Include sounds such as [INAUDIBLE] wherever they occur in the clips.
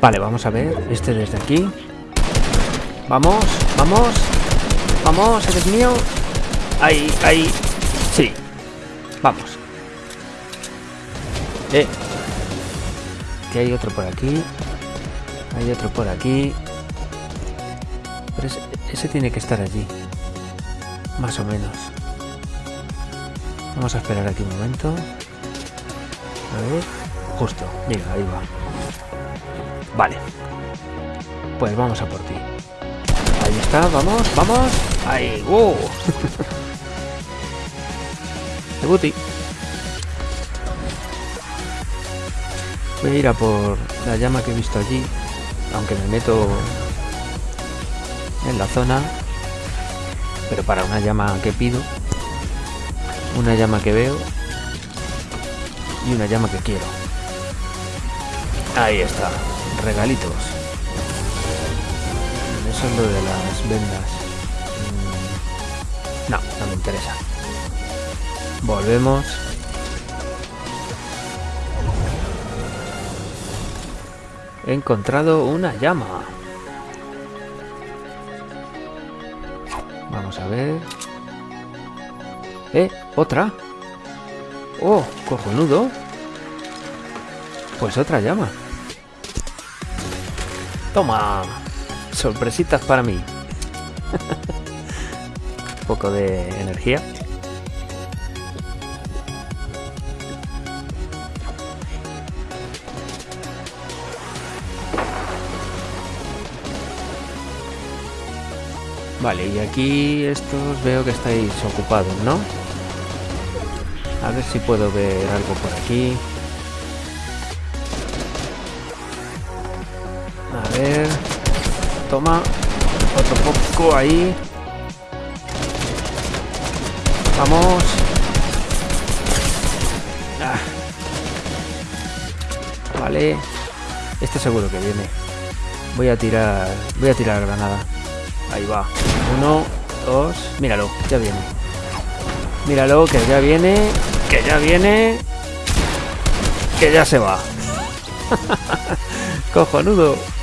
Vale, vamos a ver. Este desde aquí. Vamos, vamos. Vamos, eres mío. Ahí, ahí. Sí. Vamos. Eh. Que hay otro por aquí. Hay otro por aquí. Pero ese, ese tiene que estar allí. Más o menos. Vamos a esperar aquí un momento. A ver. Justo. Mira, ahí va. Vale. Pues vamos a por ti. Ahí está, vamos, vamos. Ahí, ¡uh! De booty. Voy a ir a por la llama que he visto allí. Aunque me meto en la zona. Pero para una llama que pido. Una llama que veo. Y una llama que quiero. Ahí está. Regalitos. Eso es lo de las vendas. Mm, No, no me interesa. Volvemos. He encontrado una llama. Vamos a ver. ¡Eh! ¡Otra! ¡Oh! ¡Cojonudo! Pues otra llama. Toma. Sorpresitas para mí. [LAUGHS] Un poco de energía. Vale, y aquí estos veo que estáis ocupados, ¿no? A ver si puedo ver algo por aquí. Toma. Otro poco ahí. Vamos. Ah. Vale. Este seguro que viene. Voy a tirar. Voy a tirar granada. Ahí va. Uno, dos. Míralo, ya viene. Míralo, que ya viene. Que ya viene. Que ya se va. [LAUGHS] Cojonudo.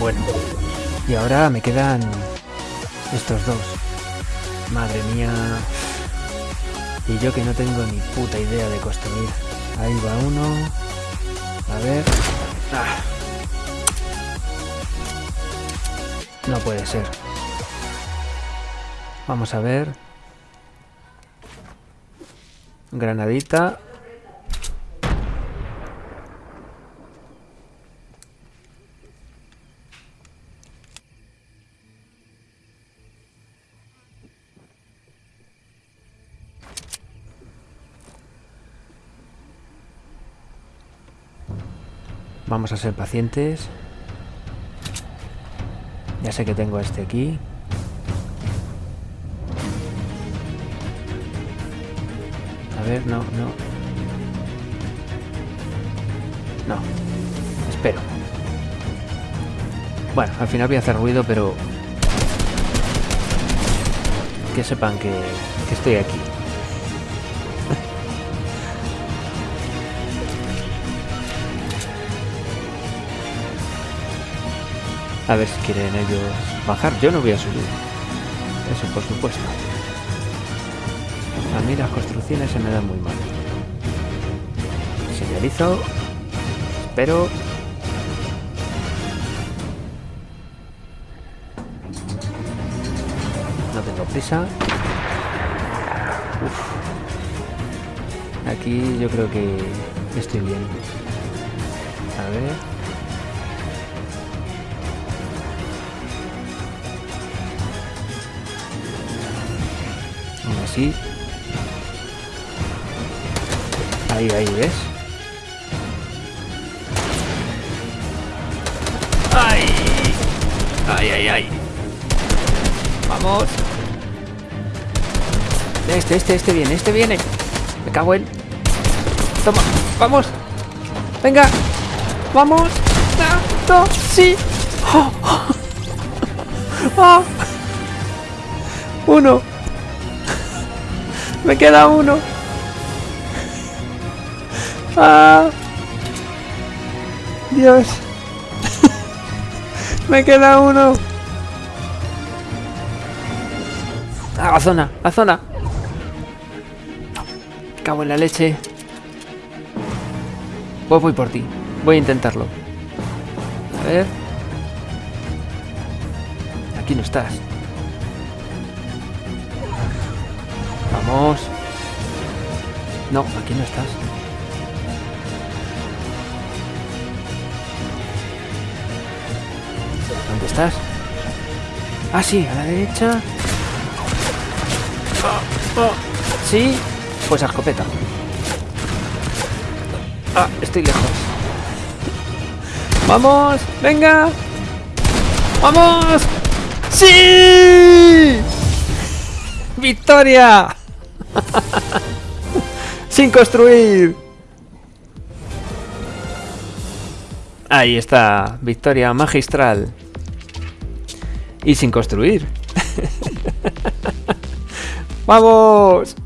Bueno. Y ahora me quedan estos dos. Madre mía. Y yo que no tengo ni puta idea de construir. Ahí va uno. A ver. Ah. No puede ser. Vamos a ver. Granadita. Vamos a ser pacientes. Ya sé que tengo a este aquí. A ver, no, no. No. Espero. Bueno, al final voy a hacer ruido, pero... Que sepan que, que estoy aquí. A ver si quieren ellos bajar. Yo no voy a subir. Eso por supuesto. A mí las construcciones se me dan muy mal. Señalizo. Espero. No tengo prisa. Uf. Aquí yo creo que estoy bien. A ver. Así. Ahí, ahí, ¿ves? ¡Ay! ¡Ay, ay, ay! ¡Vamos! Este, este, este viene, este viene. Me cago en... Toma, vamos. Venga. Vamos. [LAUGHS] Ah, no, sí. Oh, oh. Ah. Uno. Me queda uno. Ah. Dios. Me queda uno. Ah, la zona, la zona. Cago en la leche. Pues voy por ti. Voy a intentarlo. A ver. Aquí no estás. Vamos. No, aquí no estás. ¿Dónde estás? Ah, sí, a la derecha. Sí, pues a escopeta. Ah, estoy lejos. ¡Vamos! ¡Venga! ¡Vamos! ¡Sí! ¡Victoria! [LAUGHS] ¡Sin construir! Ahí está, victoria magistral. Y sin construir. [LAUGHS] ¡Vamos!